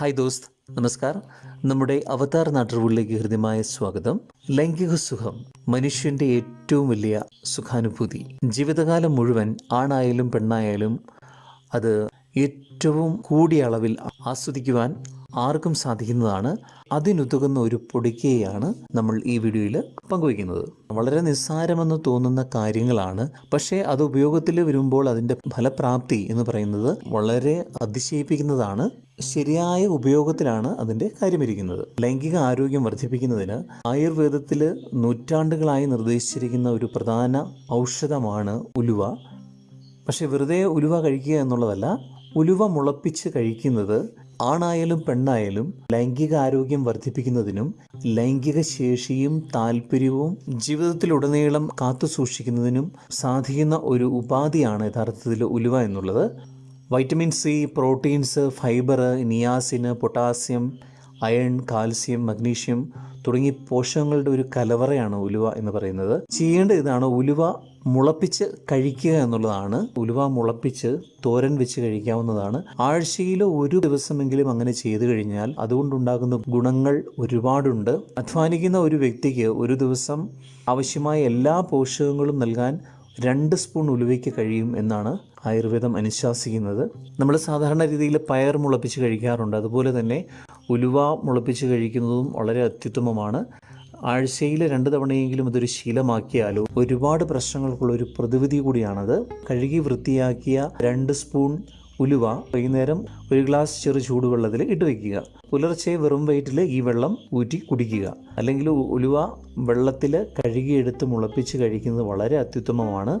Hi ദോസ്ത് നമസ്കാർ നമ്മുടെ അവതാർ നാട്ടുകളിലേക്ക് ഹൃദ്യമായ സ്വാഗതം. ലൈംഗിക സുഖം മനുഷ്യന്റെ ഏറ്റവും വലിയ സുഖാനുഭൂതി. ജീവിതകാലം മുഴുവൻ ആണായാലും പെണ്ണായാലും അത് ഏറ്റവും കൂടിയ അളവിൽ ആസ്വദിക്കുവാൻ ആർക്കും സാധിക്കുന്നതാണ്. അതിനുതകുന്ന ഒരു പൊടിക്കയാണ് നമ്മൾ ഈ വീഡിയോയിൽ പങ്കുവയ്ക്കുന്നത്. വളരെ നിസ്സാരമെന്ന് തോന്നുന്ന കാര്യങ്ങളാണ്. പക്ഷേ അത് ഉപയോഗത്തിൽ വരുമ്പോൾ അതിന്റെ ഫലപ്രാപ്തി എന്ന് പറയുന്നത് വളരെ അതിശയിപ്പിക്കുന്നതാണ്. ശരിയായ ഉപയോഗത്തിലാണ് അതിന്റെ കാര്യമിരിക്കുന്നത്. ലൈംഗിക ആരോഗ്യം വർദ്ധിപ്പിക്കുന്നതിന് ആയുർവേദത്തിൽ നൂറ്റാണ്ടുകളായി നിർദ്ദേശിച്ചിരിക്കുന്ന ഒരു പ്രധാന ഔഷധമാണ് ഉലുവ. പക്ഷേ വെറുതെ ഉലുവ കഴിക്കുക എന്നുള്ളതല്ല ഉലുവ മുളപ്പിച്ച് കഴിക്കുന്നത് ആണായാലും പെണ്ണായാലും ലൈംഗിക ആരോഗ്യം വർദ്ധിപ്പിക്കുന്നതിനും ലൈംഗിക ശേഷിയും താല്പര്യവും ജീവിതത്തിലുടനീളം കാത്തു സൂക്ഷിക്കുന്നതിനും സാധിക്കുന്ന ഒരു ഉപാധിയാണ് യഥാർത്ഥത്തിൽ ഉലുവ എന്നുള്ളത്. Vitamin C proteins fibre niacin potassium iron calcium magnesium തുടങ്ങി പോഷകങ്ങളുടെ ഒരു കലവറയാണ് ഉലുവ എന്ന് പറയുന്നത്. ചെയ്യേണ്ട ഇതാണ് ഉലുവ മുളപ്പിച്ച് കഴിക്കുക എന്നുള്ളതാണ്. ഉലുവ മുളപ്പിച്ച് തോരൻ വെച്ച് കഴിക്കാവുന്നതാണ്. ആഴ്ചയിൽ ഒരു ദിവസമെങ്കിലും അങ്ങനെ ചെയ്തു കഴിഞ്ഞാൽ അതുകൊണ്ടുണ്ടാകുന്ന ഗുണങ്ങൾ ഒരുപാടുണ്ട്. അധ്വാനിക്കുന്ന ഒരു വ്യക്തിക്ക് ഒരു ദിവസം ആവശ്യമായ എല്ലാ പോഷകങ്ങളും നൽകാൻ രണ്ട് സ്പൂൺ ഉലുവയ്ക്ക് കഴിയും എന്നാണ് ആയുർവേദം അനുശാസിക്കുന്നത്. നമ്മൾ സാധാരണ രീതിയിൽ പയർ മുളപ്പിച്ച് കഴിക്കാറുണ്ട്. അതുപോലെ തന്നെ ഉലുവ മുളപ്പിച്ച് കഴിക്കുന്നതും വളരെ അത്യുത്തമമാണ്. ആഴ്ചയിൽ രണ്ട് തവണയെങ്കിലും അതൊരു ശീലമാക്കിയാലോ ഒരുപാട് പ്രശ്നങ്ങൾക്കുള്ള ഒരു പ്രതിവിധി കൂടിയാണത്. കഴുകി വൃത്തിയാക്കിയ രണ്ട് സ്പൂൺ ഉലുവ വൈകുന്നേരം ഒരു ഗ്ലാസ് ചെറു ചൂടുവെള്ളത്തിൽ ഇട്ട് വയ്ക്കുക. പുലർച്ചെ വെറും വയറ്റിൽ ഈ വെള്ളം ഊറ്റി കുടിക്കുക. അല്ലെങ്കിൽ ഉലുവ വെള്ളത്തിൽ കഴുകിയെടുത്ത് മുളപ്പിച്ച് കഴിക്കുന്നത് വളരെ അത്യുത്തമമാണ്.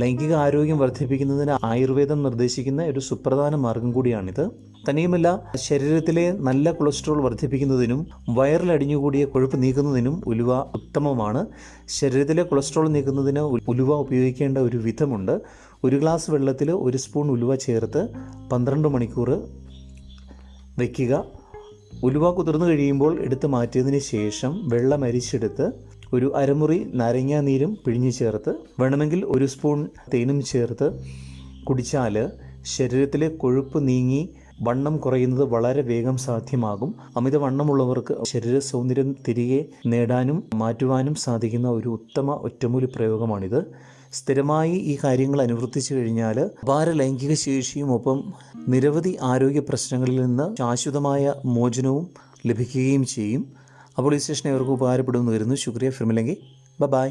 ലൈംഗിക ആരോഗ്യം വർദ്ധിപ്പിക്കുന്നതിന് ആയുർവേദം നിർദ്ദേശിക്കുന്ന ഒരു സുപ്രധാന മാർഗം കൂടിയാണിത്. തനിയുമല്ല ശരീരത്തിലെ നല്ല കൊളസ്ട്രോൾ വർദ്ധിപ്പിക്കുന്നതിനും വയറിലടിഞ്ഞുകൂടിയ കൊഴുപ്പ് നീക്കുന്നതിനും ഉലുവ ഉത്തമമാണ്. ശരീരത്തിലെ കൊളസ്ട്രോൾ നീക്കുന്നതിന് ഉലുവ ഉപയോഗിക്കേണ്ട ഒരു വിധമുണ്ട്. ഒരു ഗ്ലാസ് വെള്ളത്തിൽ ഒരു സ്പൂൺ ഉലുവ ചേർത്ത് പന്ത്രണ്ട് മണിക്കൂർ വയ്ക്കുക ഉലുവ കുതിർന്നു കഴിയുമ്പോൾ എടുത്ത് മാറ്റിയതിന് ശേഷം വെള്ളം അരിച്ചെടുത്ത് ഒരു അരമുറി നാരങ്ങാ നീരും പിഴിഞ്ഞു ചേർത്ത് വേണമെങ്കിൽ ഒരു സ്പൂൺ തേനും ചേർത്ത് കുടിച്ചാൽ ശരീരത്തിലെ കൊഴുപ്പ് നീങ്ങി വണ്ണം കുറയുന്നത് വളരെ വേഗം സാധ്യമാകും. അമിതവണ്ണമുള്ളവർക്ക് ശരീര സൗന്ദര്യം തിരികെ നേടാനും മാറ്റുവാനും സാധിക്കുന്ന ഒരു ഉത്തമ ഒറ്റമൂലി പ്രയോഗമാണിത്. സ്ഥിരമായി ഈ കാര്യങ്ങൾ അനുവർത്തിച്ചു കഴിഞ്ഞാൽ അപാര ലൈംഗിക ശേഷിയും ഒപ്പം നിരവധി ആരോഗ്യ പ്രശ്നങ്ങളിൽ നിന്ന് ശാശ്വതമായ മോചനവും ലഭിക്കുകയും ചെയ്യും. അപ്പോൾ ഈ സ്റ്റേഷൻ അവർക്ക് ഉപകാരപ്പെടുമെന്ന് വരുന്നു ശുക്രിയ. ഫിർമില്ലെങ്കിൽ ബ ബൈ.